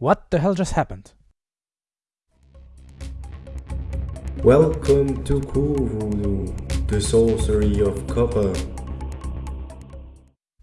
What the hell just happened? Welcome to Cool Voodoo, the sorcery of copper.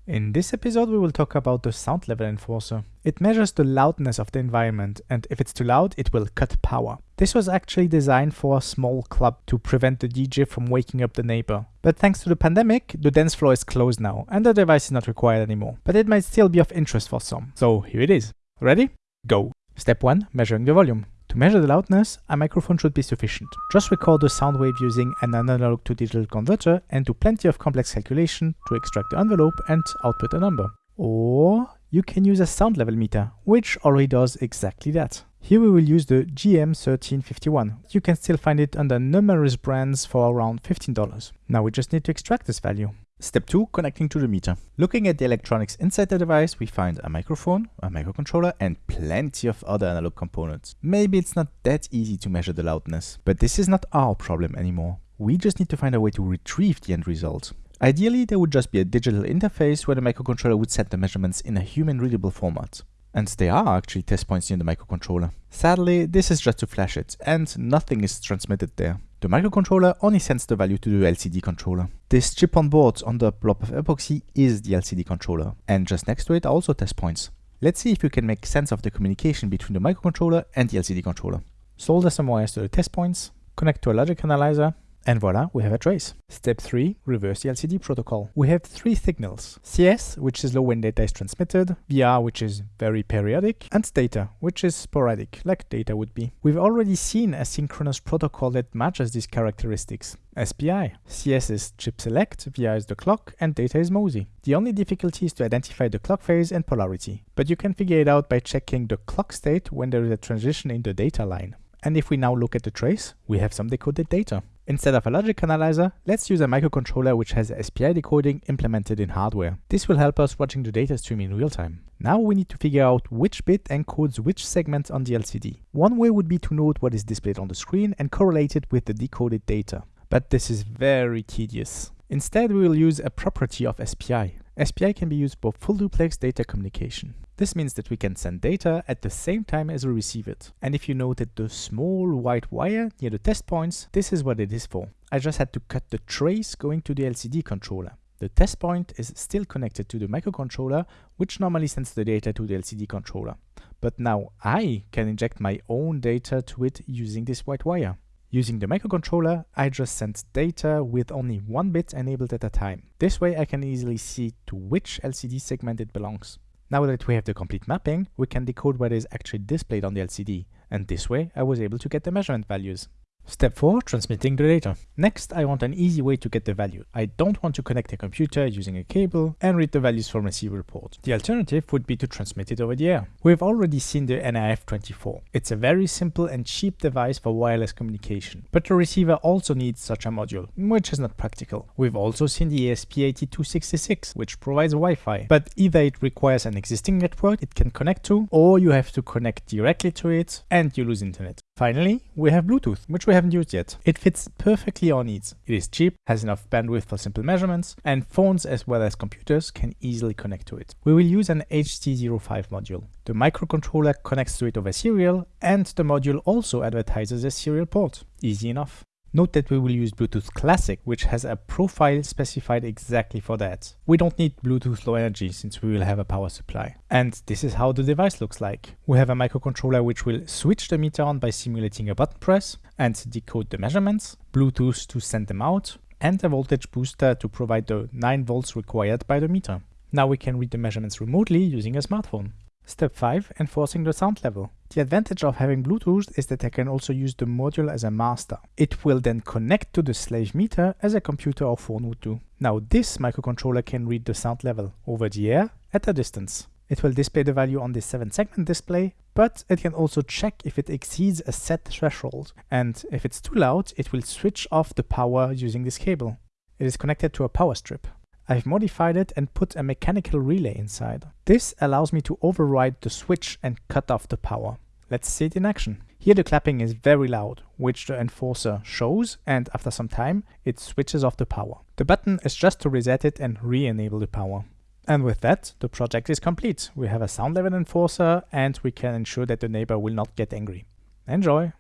In this episode we will talk about the sound level enforcer. It measures the loudness of the environment and if it's too loud it will cut power. This was actually designed for a small club to prevent the DJ from waking up the neighbor. But thanks to the pandemic, the dance floor is closed now and the device is not required anymore. But it might still be of interest for some. So here it is. Ready? Go! Step 1. Measuring the volume. To measure the loudness, a microphone should be sufficient. Just record the sound wave using an analog to digital converter and do plenty of complex calculation to extract the envelope and output a number. Or you can use a sound level meter, which already does exactly that. Here we will use the GM1351. You can still find it under numerous brands for around $15. Now we just need to extract this value. Step 2. Connecting to the meter. Looking at the electronics inside the device, we find a microphone, a microcontroller and plenty of other analog components. Maybe it's not that easy to measure the loudness, but this is not our problem anymore. We just need to find a way to retrieve the end result. Ideally, there would just be a digital interface where the microcontroller would set the measurements in a human-readable format. And there are actually test points in the microcontroller. Sadly, this is just to flash it, and nothing is transmitted there. The microcontroller only sends the value to the LCD controller. This chip on board on the blob of epoxy is the LCD controller, and just next to it are also test points. Let's see if we can make sense of the communication between the microcontroller and the LCD controller. Solder some wires to the test points, connect to a logic analyzer, and voila, we have a trace. Step 3. Reverse the LCD protocol. We have three signals. CS, which is low when data is transmitted, VR, which is very periodic, and data, which is sporadic, like data would be. We've already seen a synchronous protocol that matches these characteristics. SPI. CS is chip select, VR is the clock, and data is MOSI. The only difficulty is to identify the clock phase and polarity, but you can figure it out by checking the clock state when there is a transition in the data line. And if we now look at the trace, we have some decoded data. Instead of a logic analyzer, let's use a microcontroller which has SPI decoding implemented in hardware. This will help us watching the data stream in real time. Now we need to figure out which bit encodes which segment on the LCD. One way would be to note what is displayed on the screen and correlate it with the decoded data. But this is very tedious. Instead, we will use a property of SPI. SPI can be used for full duplex data communication. This means that we can send data at the same time as we receive it. And if you noted the small white wire near the test points, this is what it is for. I just had to cut the trace going to the LCD controller. The test point is still connected to the microcontroller, which normally sends the data to the LCD controller. But now I can inject my own data to it using this white wire. Using the microcontroller, I just sent data with only one bit enabled at a time. This way I can easily see to which LCD segment it belongs. Now that we have the complete mapping, we can decode what is actually displayed on the LCD, and this way I was able to get the measurement values. Step 4. Transmitting the data. Next, I want an easy way to get the value. I don't want to connect a computer using a cable and read the values from a receiver port. The alternative would be to transmit it over the air. We've already seen the NRF24. It's a very simple and cheap device for wireless communication, but the receiver also needs such a module, which is not practical. We've also seen the ESP8266, which provides Wi-Fi, but either it requires an existing network it can connect to, or you have to connect directly to it and you lose internet. Finally, we have Bluetooth, which we haven't used yet. It fits perfectly our needs. It is cheap, has enough bandwidth for simple measurements, and phones as well as computers can easily connect to it. We will use an HC05 module. The microcontroller connects to it over serial, and the module also advertises a serial port. Easy enough. Note that we will use Bluetooth Classic, which has a profile specified exactly for that. We don't need Bluetooth low energy since we will have a power supply. And this is how the device looks like. We have a microcontroller which will switch the meter on by simulating a button press and decode the measurements, Bluetooth to send them out, and a voltage booster to provide the 9 volts required by the meter. Now we can read the measurements remotely using a smartphone. Step 5. Enforcing the sound level. The advantage of having Bluetooth is that I can also use the module as a master. It will then connect to the slave meter as a computer or phone would do. Now this microcontroller can read the sound level over the air at a distance. It will display the value on the 7 segment display, but it can also check if it exceeds a set threshold. And if it's too loud, it will switch off the power using this cable. It is connected to a power strip. I've modified it and put a mechanical relay inside. This allows me to override the switch and cut off the power. Let's see it in action. Here the clapping is very loud, which the enforcer shows and after some time it switches off the power. The button is just to reset it and re-enable the power. And with that, the project is complete. We have a sound level enforcer and we can ensure that the neighbor will not get angry. Enjoy!